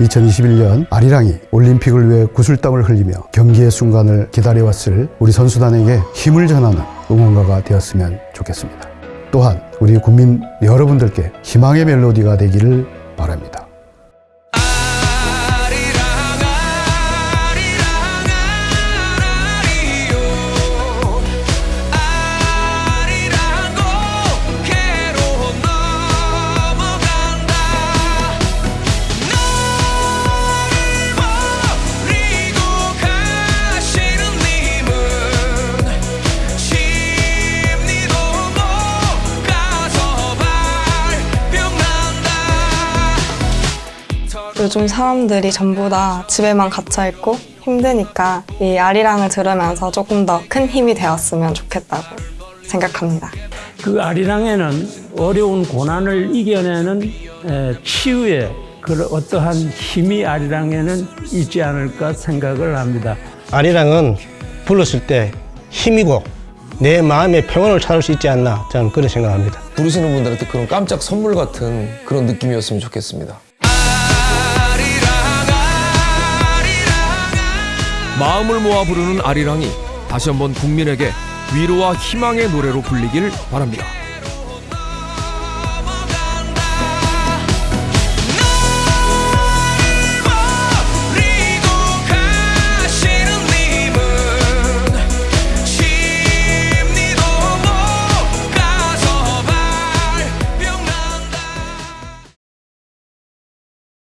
2021년 아리랑이 올림픽을 위해 구슬땀을 흘리며 경기의 순간을 기다려왔을 우리 선수단에게 힘을 전하는 응원가가 되었으면 좋겠습니다. 또한 우리 국민 여러분들께 희망의 멜로디가 되기를 요즘 사람들이 전부 다 집에만 갇혀 있고 힘드니까 이 아리랑을 들으면서 조금 더 큰 힘이 되었으면 좋겠다고 생각합니다. 그 아리랑에는 어려운 고난을 이겨내는 에, 치유의 그 어떠한 힘이 아리랑에는 있지 않을까 생각을 합니다. 아리랑은 불렀을 때 힘이고 내 마음의 평온을 찾을 수 있지 않나 저는 그런 생각합니다. 부르시는 분들한테 그런 깜짝 선물 같은 그런 느낌이었으면 좋겠습니다. 마음을 모아 부르는 아리랑이 다시 한번 국민에게 위로와 희망의 노래로 불리길 바랍니다.